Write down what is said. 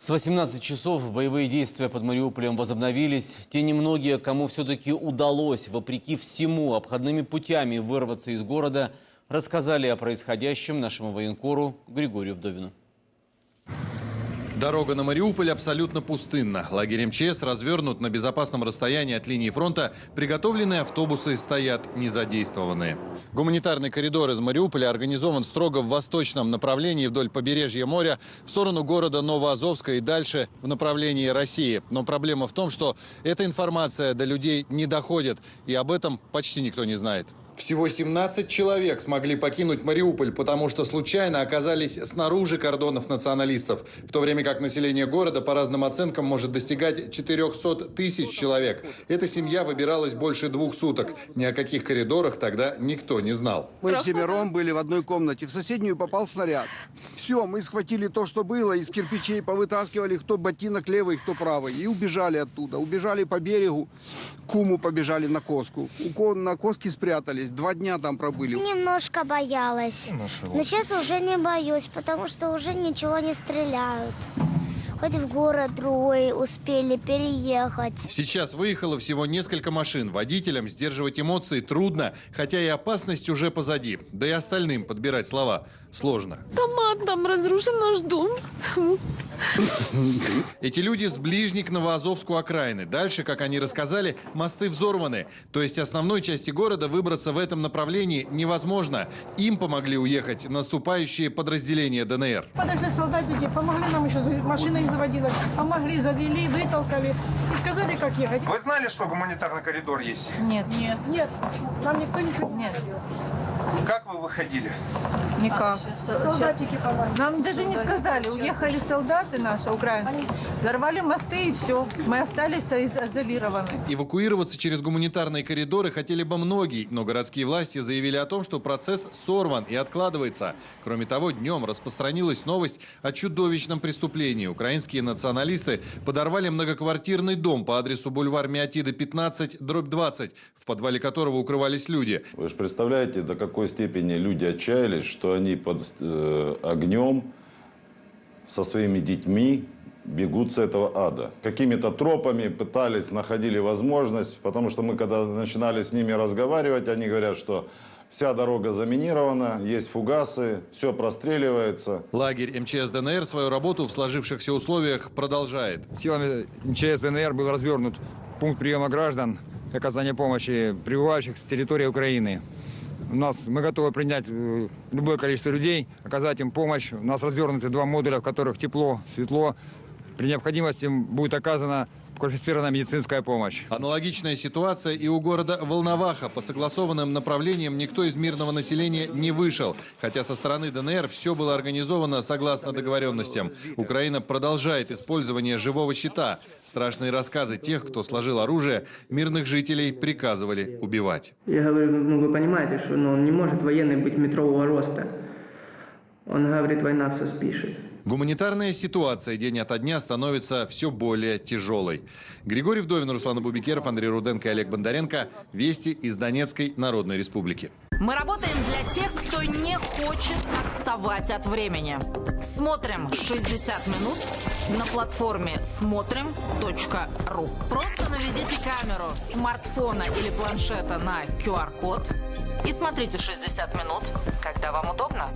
С 18 часов боевые действия под Мариуполем возобновились. Те немногие, кому все-таки удалось, вопреки всему, обходными путями вырваться из города, рассказали о происходящем нашему военкору Григорию Вдовину. Дорога на Мариуполь абсолютно пустынна. Лагерь МЧС развернут на безопасном расстоянии от линии фронта. Приготовленные автобусы стоят незадействованные. Гуманитарный коридор из Мариуполя организован строго в восточном направлении вдоль побережья моря в сторону города Новоазовска и дальше в направлении России. Но проблема в том, что эта информация до людей не доходит, и об этом почти никто не знает. Всего 17 человек смогли покинуть Мариуполь, потому что случайно оказались снаружи кордонов националистов, в то время как население города по разным оценкам может достигать 400 тысяч человек. Эта семья выбиралась больше двух суток. Ни о каких коридорах тогда никто не знал. Мы всемиром были в одной комнате. В соседнюю попал снаряд. Все, мы схватили то, что было, из кирпичей повытаскивали, кто ботинок левый, кто правый. И убежали оттуда. Убежали по берегу, Куму побежали на Коску. У На Коске спрятались. Два дня там пробыли. Немножко боялась. Но сейчас уже не боюсь, потому что уже ничего не стреляют. Хоть в город другой успели переехать. Сейчас выехало всего несколько машин. Водителям сдерживать эмоции трудно, хотя и опасность уже позади. Да и остальным подбирать слова сложно. Томат там разрушен наш дом. Эти люди с ближних Новоазовскую окраины. Дальше, как они рассказали, мосты взорваны. То есть основной части города выбраться в этом направлении невозможно. Им помогли уехать наступающие подразделения ДНР. Подошли солдатики, помогли нам еще, машина их заводила, помогли, завели, вытолкали и сказали, как ехать. Вы знали, что гуманитарный коридор есть? Нет. Нет. Нет, нам никто ничего не Нет. говорил. Как вы выходили? Никак. Солдатики помогли. Нам даже не сказали. Уехали солдаты наши, украинские. Взорвали мосты и все. Мы остались из- изолированы. Эвакуироваться через гуманитарные коридоры хотели бы многие, но городские власти заявили о том, что процесс сорван и откладывается. Кроме того, днем распространилась новость о чудовищном преступлении. Украинские националисты подорвали многоквартирный дом по адресу бульвар Миотида 15, дробь 20, в подвале которого укрывались люди. Вы же представляете, до какой степени люди отчаялись, что они под э, огнем со своими детьми бегут с этого ада. Какими-то тропами пытались, находили возможность, потому что мы, когда начинали с ними разговаривать, они говорят, что вся дорога заминирована, есть фугасы, все простреливается. Лагерь МЧС ДНР свою работу в сложившихся условиях продолжает. Силами МЧС ДНР был развернут пункт приема граждан и оказания помощи прибывающих с территории Украины. У нас мы готовы принять э, любое количество людей, оказать им помощь. У нас развернуты два модуля, в которых тепло, светло. При необходимости им будет оказана квалифицированная медицинская помощь. Аналогичная ситуация и у города Волноваха. По согласованным направлениям никто из мирного населения не вышел. Хотя со стороны ДНР все было организовано согласно договоренностям. Украина продолжает использование живого щита. Страшные рассказы тех, кто сложил оружие, мирных жителей приказывали убивать. Я говорю, ну вы понимаете, что ну, он не может военный быть метрового роста. Он говорит, война все спишет. Гуманитарная ситуация день ото дня становится все более тяжелой. Григорий Вдовин, Руслан Бубикеров, Андрей Руденко и Олег Бондаренко. Вести из Донецкой Народной Республики. Мы работаем для тех, кто не хочет отставать от времени. Смотрим 60 минут на платформе смотрим.ру. Просто наведите камеру смартфона или планшета на QR-код и смотрите 60 минут, когда вам удобно.